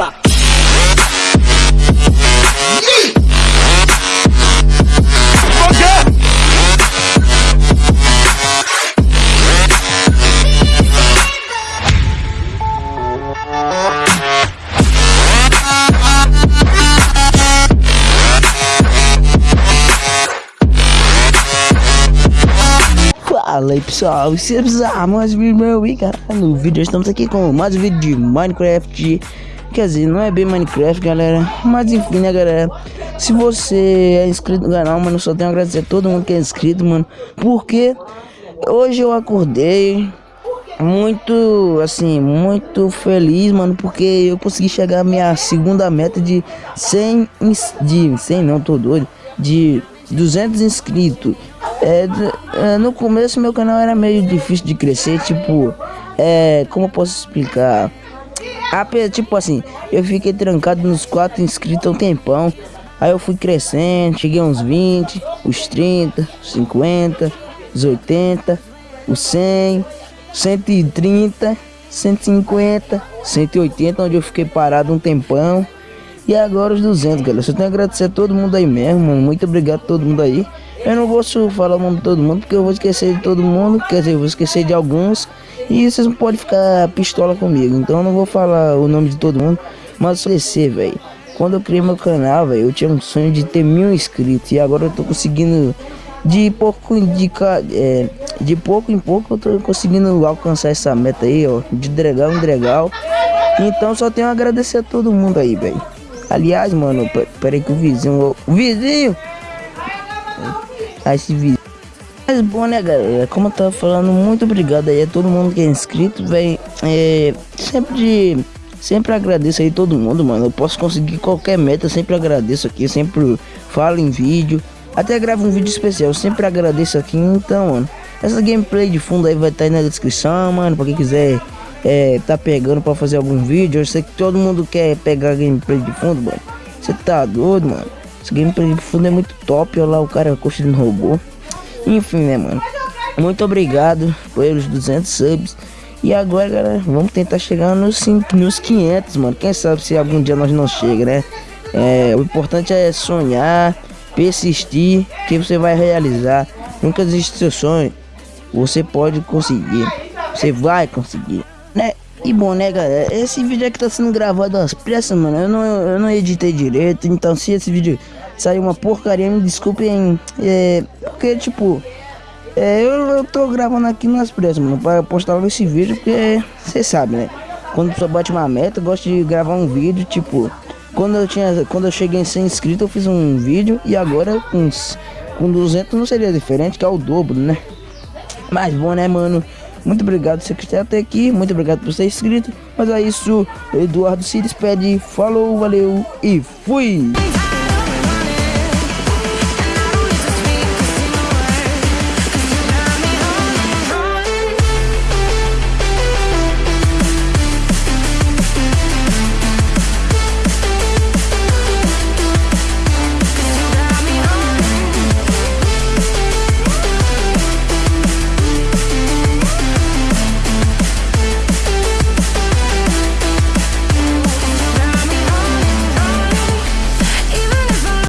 Eba! Fala aí pessoal, se precisar mais vídeo meu e cara, no vídeo estamos aqui com mais um vídeo de Minecraft Quer dizer, não é bem Minecraft galera, mas enfim né galera Se você é inscrito no canal, mano, só tenho a agradecer a todo mundo que é inscrito, mano Porque hoje eu acordei muito, assim, muito feliz, mano Porque eu consegui chegar à minha segunda meta de 100, de 100 não, tô doido De 200 inscritos é, é, no começo meu canal era meio difícil de crescer, tipo, é, como eu posso explicar? Tipo assim, eu fiquei trancado nos quatro inscritos há um tempão. Aí eu fui crescendo, cheguei uns 20, os 30, os 50, os 80, os 100, 130, 150, 180, onde eu fiquei parado um tempão. E agora os 200, galera. Só tenho a agradecer a todo mundo aí mesmo, mano. Muito obrigado a todo mundo aí. Eu não vou falar o nome de todo mundo, porque eu vou esquecer de todo mundo. Quer dizer, eu vou esquecer de alguns. E vocês não podem ficar pistola comigo. Então eu não vou falar o nome de todo mundo. Mas esquecer, velho. Quando eu criei meu canal, velho, eu tinha um sonho de ter mil inscritos. E agora eu tô conseguindo de pouco de, é, de pouco em pouco eu tô conseguindo alcançar essa meta aí, ó, de dregal em dregal. Então só tenho a agradecer a todo mundo aí, velho. Aliás, mano, peraí que o vizinho. O vizinho! A esse vídeo. Mas bom, né, galera? Como eu tava falando, muito obrigado aí a todo mundo que é inscrito, velho. É, sempre, sempre agradeço aí todo mundo, mano. Eu posso conseguir qualquer meta, sempre agradeço aqui, sempre falo em vídeo. Até gravo um vídeo especial, sempre agradeço aqui. Então, mano, essa gameplay de fundo aí vai estar tá aí na descrição, mano. Pra quem quiser é, tá pegando pra fazer algum vídeo. Eu sei que todo mundo quer pegar gameplay de fundo, mano. Você tá doido, mano? Esse gameplay de fundo é muito top. Olha lá o cara construindo robô. Enfim, né, mano? Muito obrigado pelos 200 subs. E agora, galera, vamos tentar chegar nos, nos 500, mano. Quem sabe se algum dia nós não chega, né? É, o importante é sonhar, persistir, que você vai realizar. Nunca desiste do seu sonho. Você pode conseguir. Você vai conseguir? E bom, né, galera? Esse vídeo aqui tá sendo gravado às pressas, mano. Eu não, eu não editei direito. Então, se esse vídeo sair uma porcaria, me desculpem. É, porque, tipo, é, eu, eu tô gravando aqui nas pressas, mano. Pra postar esse vídeo, porque você sabe, né? Quando pessoa bate uma meta, eu gosto de gravar um vídeo, tipo. Quando eu, tinha, quando eu cheguei em 100 inscritos, eu fiz um vídeo. E agora, com, com 200, não seria diferente, que é o dobro, né? Mas bom, né, mano? Muito obrigado você até aqui. Muito obrigado por ser inscrito. Mas é isso. Eduardo se despede. Falou, valeu e fui!